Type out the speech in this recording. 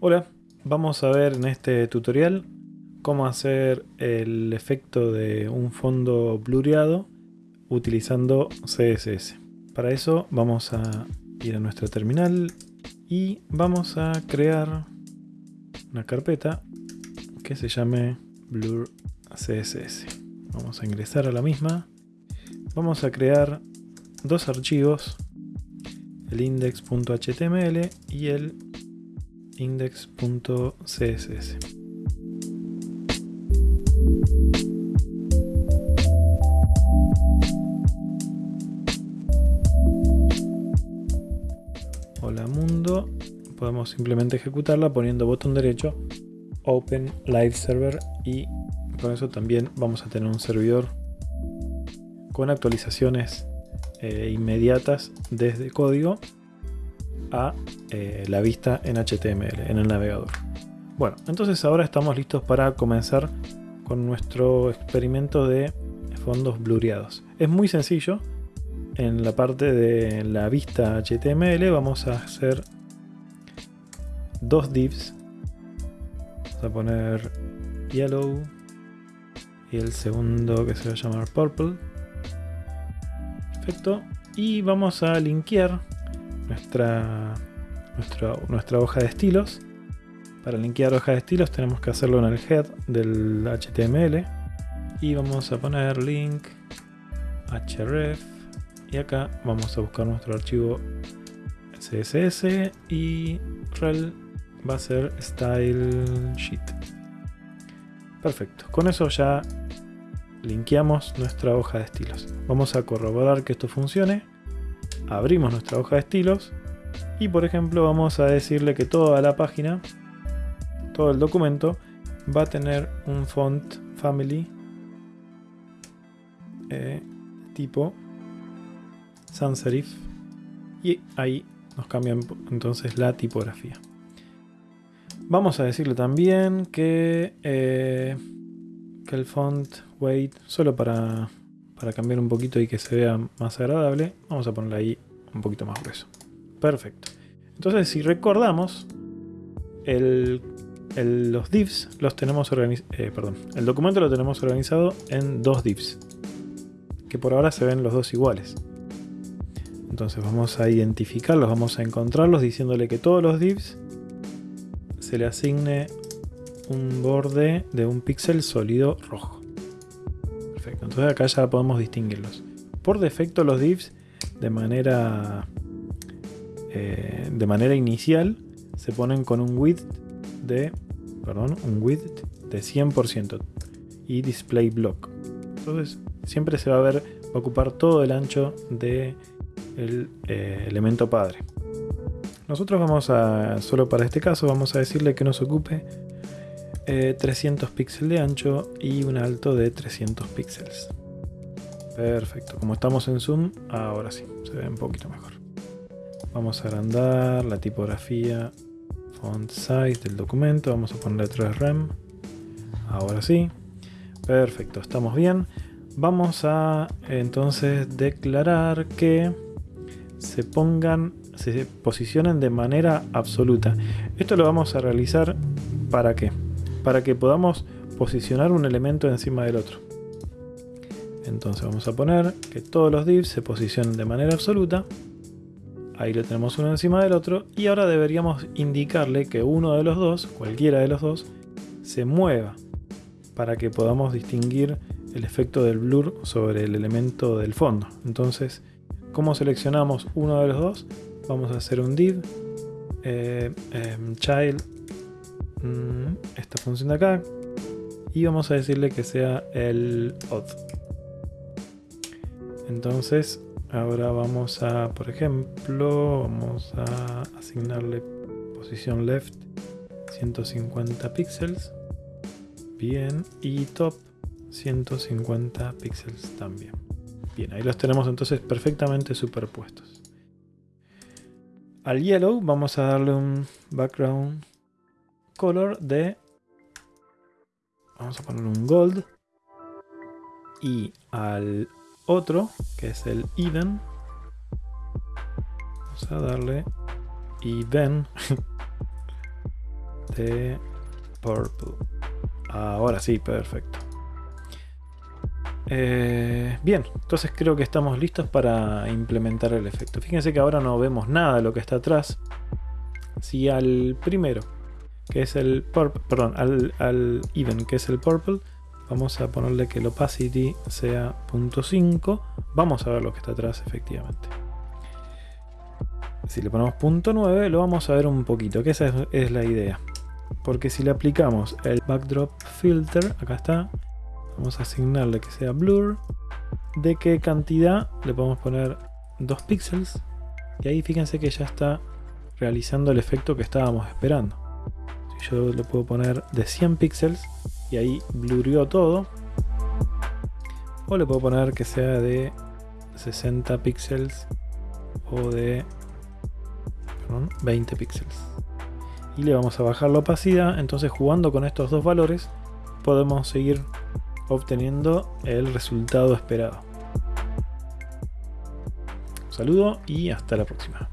Hola, vamos a ver en este tutorial cómo hacer el efecto de un fondo blureado utilizando CSS. Para eso vamos a ir a nuestra terminal y vamos a crear una carpeta que se llame Blur CSS. Vamos a ingresar a la misma. Vamos a crear dos archivos, el index.html y el index.css. Hola mundo, podemos simplemente ejecutarla poniendo botón derecho Open Live Server y con eso también vamos a tener un servidor con actualizaciones eh, inmediatas desde código a eh, la vista en HTML, en el navegador. Bueno, entonces ahora estamos listos para comenzar con nuestro experimento de fondos blureados. Es muy sencillo. En la parte de la vista HTML vamos a hacer dos divs. Vamos a poner yellow y el segundo que se va a llamar purple. Perfecto. Y vamos a linkear nuestra, nuestra, nuestra hoja de estilos. Para linkear hoja de estilos tenemos que hacerlo en el head del HTML. Y vamos a poner link href. Y acá vamos a buscar nuestro archivo CSS y rel va a ser style sheet. Perfecto. Con eso ya linkeamos nuestra hoja de estilos. Vamos a corroborar que esto funcione abrimos nuestra hoja de estilos y por ejemplo vamos a decirle que toda la página, todo el documento va a tener un font family eh, tipo sans serif y ahí nos cambia entonces la tipografía. Vamos a decirle también que, eh, que el font weight, solo para para cambiar un poquito y que se vea más agradable, vamos a ponerle ahí un poquito más grueso. Perfecto. Entonces, si recordamos, los divs los tenemos eh, perdón, el documento lo tenemos organizado en dos divs, que por ahora se ven los dos iguales. Entonces vamos a identificarlos, vamos a encontrarlos diciéndole que todos los divs se le asigne un borde de un píxel sólido rojo. Entonces acá ya podemos distinguirlos. Por defecto los divs de manera, eh, de manera inicial se ponen con un width de, perdón, un width de 100% y display block. Entonces siempre se va a ver, va a ocupar todo el ancho del de eh, elemento padre. Nosotros vamos a, solo para este caso, vamos a decirle que nos ocupe 300 eh, píxeles de ancho y un alto de 300 píxeles. Perfecto, como estamos en zoom, ahora sí, se ve un poquito mejor. Vamos a agrandar la tipografía font size del documento, vamos a ponerle 3 rem. Ahora sí, perfecto, estamos bien. Vamos a entonces declarar que se pongan, se posicionen de manera absoluta. Esto lo vamos a realizar para qué? para que podamos posicionar un elemento encima del otro. Entonces vamos a poner que todos los divs se posicionen de manera absoluta. Ahí lo tenemos uno encima del otro. Y ahora deberíamos indicarle que uno de los dos, cualquiera de los dos, se mueva. Para que podamos distinguir el efecto del blur sobre el elemento del fondo. Entonces, ¿cómo seleccionamos uno de los dos? Vamos a hacer un div eh, em, child Mm, esta función de acá y vamos a decirle que sea el odd entonces ahora vamos a por ejemplo vamos a asignarle posición left 150 píxeles. Bien y top 150 píxeles también. Bien ahí los tenemos entonces perfectamente superpuestos. Al yellow vamos a darle un background color de... Vamos a poner un gold. Y al otro, que es el even, vamos a darle even. de purple. Ahora sí, perfecto. Eh, bien, entonces creo que estamos listos para implementar el efecto. Fíjense que ahora no vemos nada de lo que está atrás. Si al primero, que es el purple, perdón, al, al even, que es el purple, vamos a ponerle que el opacity sea 0.5, vamos a ver lo que está atrás efectivamente. Si le ponemos 0.9 lo vamos a ver un poquito, que esa es la idea. Porque si le aplicamos el backdrop filter, acá está, vamos a asignarle que sea blur, de qué cantidad le podemos poner 2 píxeles, y ahí fíjense que ya está realizando el efecto que estábamos esperando. Si yo le puedo poner de 100 píxeles, y ahí blurió todo, o le puedo poner que sea de 60 píxeles o de 20 píxeles y le vamos a bajar la opacidad entonces jugando con estos dos valores podemos seguir obteniendo el resultado esperado. Un saludo y hasta la próxima.